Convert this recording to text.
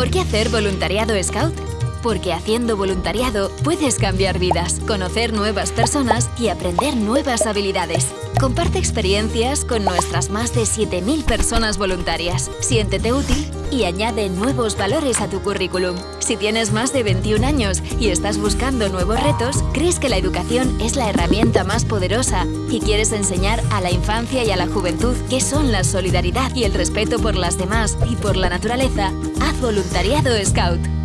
¿Por qué hacer voluntariado Scout? Porque haciendo voluntariado puedes cambiar vidas, conocer nuevas personas y aprender nuevas habilidades. Comparte experiencias con nuestras más de 7.000 personas voluntarias. Siéntete útil y añade nuevos valores a tu currículum. Si tienes más de 21 años y estás buscando nuevos retos, crees que la educación es la herramienta más poderosa y quieres enseñar a la infancia y a la juventud qué son la solidaridad y el respeto por las demás y por la naturaleza, haz voluntariado Scout.